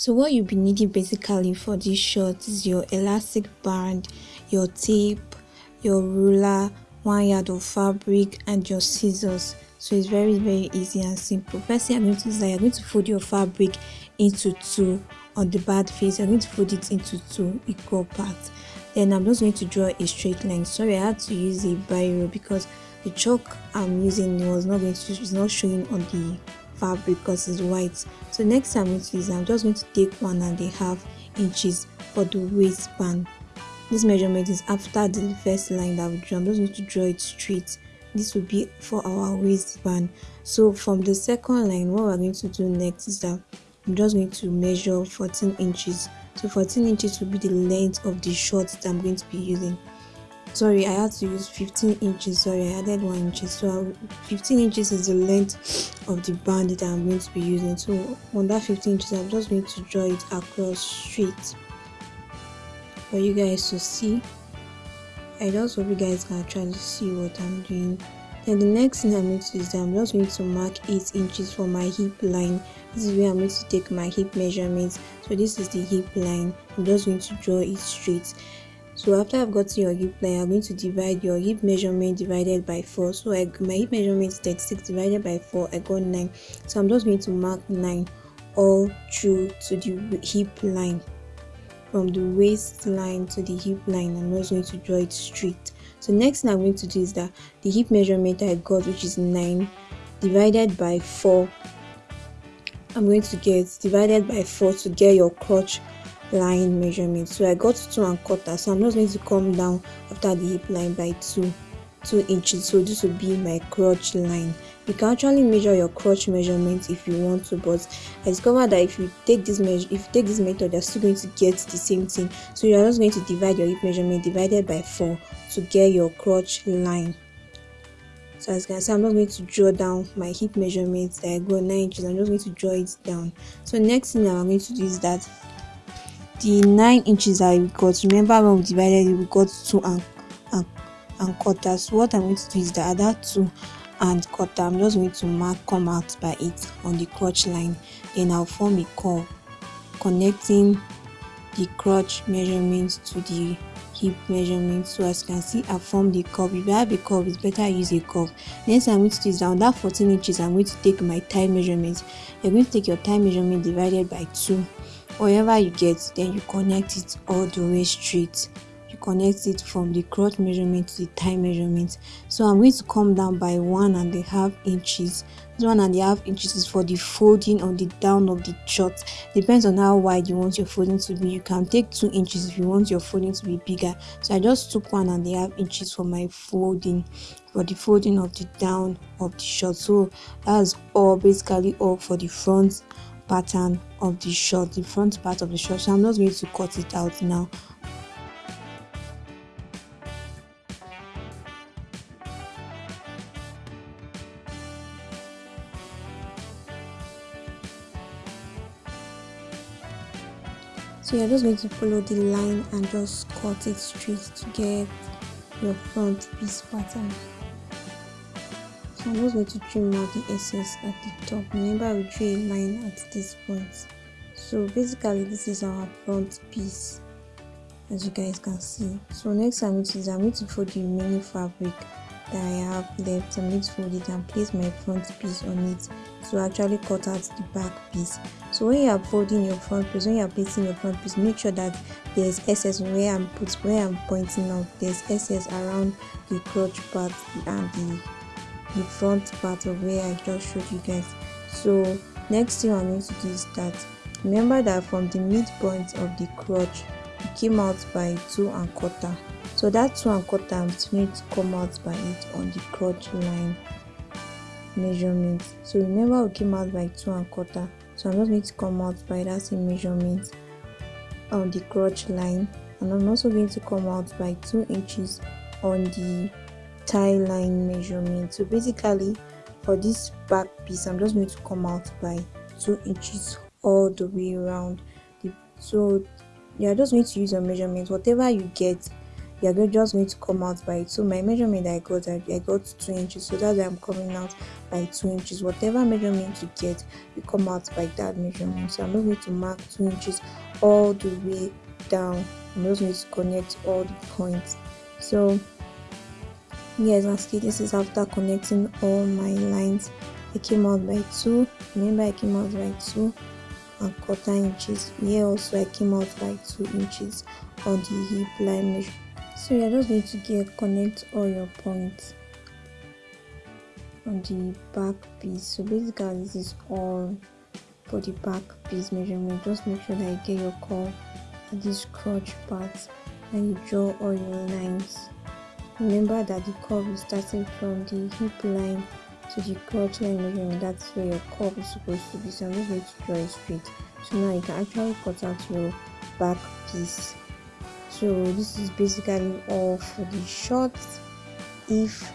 so what you'll be needing basically for this short is your elastic band your tape your ruler one yard of fabric and your scissors. So it's very very easy and simple. First thing i'm going to is that you're going to fold your fabric into two on the bad face. You're going to fold it into two equal parts. Then i'm just going to draw a straight line. Sorry i had to use a biro because the chalk i'm using was not going to it's not showing on the fabric because it's white. So next time i'm going to use i'm just going to take one and a half inches for the waistband. This measurement is after the first line that we drew i'm just going to draw it straight. This will be for our waistband. So from the second line what we're going to do next is that i'm just going to measure 14 inches. So 14 inches will be the length of the shorts that i'm going to be using sorry i had to use 15 inches. Sorry i added one inch. So 15 inches is the length of the band that i'm going to be using. So on that 15 inches i'm just going to draw it across straight for you guys to see. I just hope you guys can actually see what i'm doing. Then the next thing i'm going to do is that i'm just going to mark 8 inches for my hip line. This is where i'm going to take my hip measurements. So this is the hip line. I'm just going to draw it straight so after i've got your hip line i'm going to divide your hip measurement divided by 4 so I, my hip measurement is 36 divided by 4 i got 9 so i'm just going to mark 9 all through to the hip line from the waistline to the hip line. I'm just going to draw it straight. So next thing i'm going to do is that the hip measurement i got which is 9 divided by 4 i'm going to get divided by 4 to get your crotch line measurement. So i got two and quarter. So i'm just going to come down after the hip line by two two inches. So this will be my crotch line. You can actually measure your crotch measurement if you want to but i discovered that if you take this measure if you take this method you're still going to get the same thing. So you're just going to divide your hip measurement divided by four to get your crotch line. So as you can see i'm not going to draw down my hip measurement. That i got nine inches. I'm just going to draw it down. So next thing i'm going to do is that the nine inches that we got. Remember when we divided it we got two and and, and quarter so what i'm going to do is that other two and quarter. I'm just going to mark come out by it on the crotch line. Then i'll form a curve connecting the crotch measurement to the hip measurement so as you can see i formed the curve. If you have a curve it's better use a curve. Next i'm going to do is down that 14 inches i'm going to take my thigh measurement you're going to take your thigh measurement divided by 2 whatever you get then you connect it all the way straight. You connect it from the crotch measurement to the thigh measurement. So i'm going to come down by one and a half inches. This one and a half inches is for the folding on the down of the short depends on how wide you want your folding to be. You can take two inches if you want your folding to be bigger. So i just took one and a half inches for my folding for the folding of the down of the short so that's all basically all for the front pattern of the short the front part of the short so i'm not going to cut it out now. So you're just going to follow the line and just cut it straight to get your front piece pattern so I'm just going to trim out the excess at the top. Remember we drew a line at this point. So basically this is our front piece as you guys can see. So next I'm going to I'm going to fold the remaining fabric that I have left. I'm going to fold it and place my front piece on it to actually cut out the back piece. So when you are folding your front piece, when you are placing your front piece, make sure that there's excess where I'm put where I'm pointing out. There's excess around the crotch part and the the front part of where I just showed you guys. So next thing I'm going to do is that remember that from the midpoint of the crotch it came out by two and quarter. So that two and quarter I'm going to come out by it on the crotch line measurement. So remember we came out by two and quarter. So I'm just going to come out by that same measurement on the crotch line. And I'm also going to come out by two inches on the thigh line measurement. So basically for this back piece i'm just going to come out by two inches all the way around the, so you're just going to use your measurement. Whatever you get we are just going to come out by it. So my measurement i got i, I got two inches. So that's why i'm coming out by two inches. Whatever measurement you get you come out by that measurement. So i'm not going to mark two inches all the way down. I'm just going to connect all the points. So yes as see this is after connecting all my lines. I came out by two. Remember i came out by two and quarter inches. Here also i came out by two inches on the hip line measure. So you're just going to get connect all your points on the back piece. So basically this is all for the back piece measurement. Just make sure that you get your curve at this crotch part and you draw all your lines remember that the curve is starting from the hip line to the crotch line measurement that's where your curve is supposed to be. So i'm just going to draw it straight. So now you can actually cut out your back piece. So this is basically all for the shorts if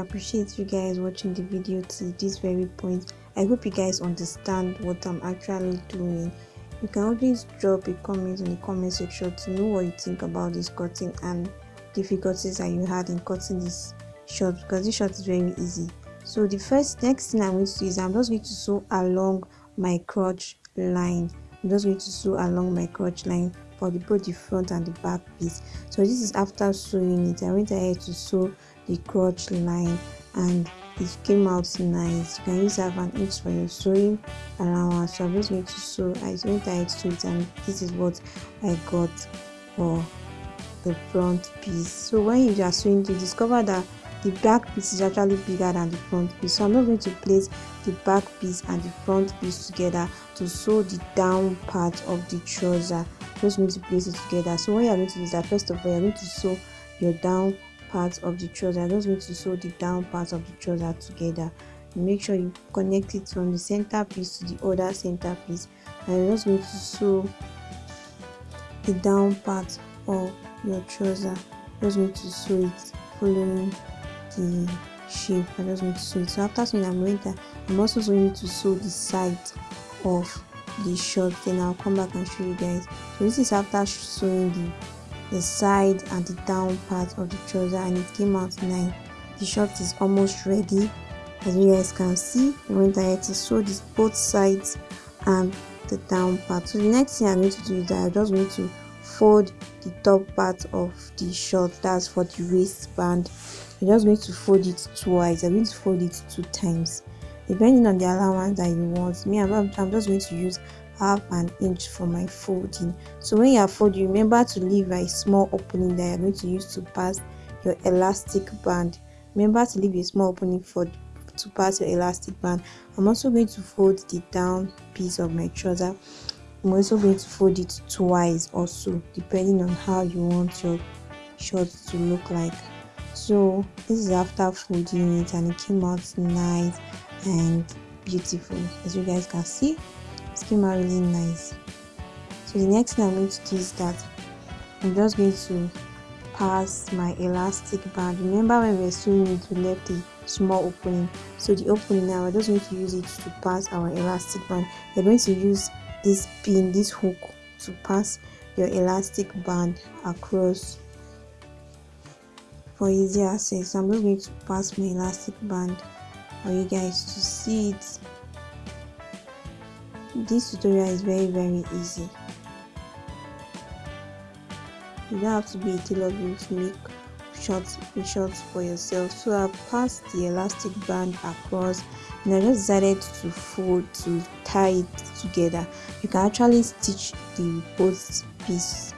appreciate you guys watching the video to this very point. I hope you guys understand what i'm actually doing. You can always drop a comment in the comment section to know what you think about this cutting and difficulties that you had in cutting this short because this short is very easy. So the first next thing i'm going to do is i'm just going to sew along my crotch line. I'm just going to sew along my crotch line for the, both the front and the back piece. So this is after sewing it. I went ahead to sew the crotch line and it came out nice. You can use half an inch for your sewing allowance so i'm just going to sew i went ahead to it and this is what i got for the front piece. So when you are sewing you discover that the back piece is actually bigger than the front piece. So i'm not going to place the back piece and the front piece together to sew the down part of the trouser. Just going to place it together. So what you're going to do is that first of all you're going to sew your down part of the trouser. I'm just going to sew the down part of the trouser together. Make sure you connect it from the center piece to the other center piece. And you're just going to sew the down part of your trouser. Just going to sew it following the shape. I just going to sew it. So after sewing i'm going to i'm also going to sew the side of the short then i'll come back and show you guys. So this is after sewing the the side and the down part of the trouser and it came out nice. The shirt is almost ready. As you guys can see i went ahead to sew this both sides and the down part. So the next thing i'm going to do is that i'm just going to fold the top part of the shirt that's for the waistband. You're just going to fold it twice. I'm going to fold it two times. Depending on the allowance that you want. Me i'm, I'm just going to use half an inch for my folding. So when you are folding remember to leave a small opening that you're going to use to pass your elastic band. Remember to leave a small opening for to pass your elastic band. I'm also going to fold the down piece of my trouser. I'm also going to fold it twice also depending on how you want your shorts to look like. So this is after folding it and it came out nice and beautiful. As you guys can see came out really nice so the next thing i'm going to do is that i'm just going to pass my elastic band. Remember when we were sewing it we left a small opening. So the opening now we're just going to use it to pass our elastic band. We're going to use this pin this hook to pass your elastic band across. For easy access i'm just going to pass my elastic band. For you guys to see it this tutorial is very very easy. You don't have to be a tailor to make shorts shorts for yourself. So i passed the elastic band across and i just decided to fold to tie it together. You can actually stitch the both piece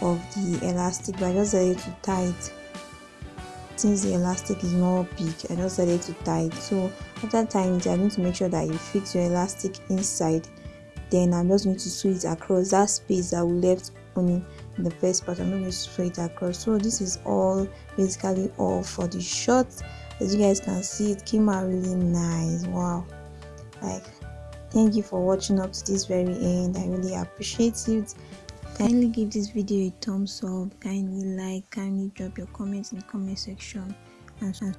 of the elastic but i just decided to tie it. Since the elastic is not big i just decided to tie it. So after tying it i need to make sure that you fix your elastic inside then i'm just going to sew it across. That space that we left only in the first part i'm not going to sew it across. So this is all basically all for the short as you guys can see it came out really nice. Wow. Like thank you for watching up to this very end. I really appreciate it. Kindly give this video a thumbs up. Kindly like kindly drop your comments in the comment section. And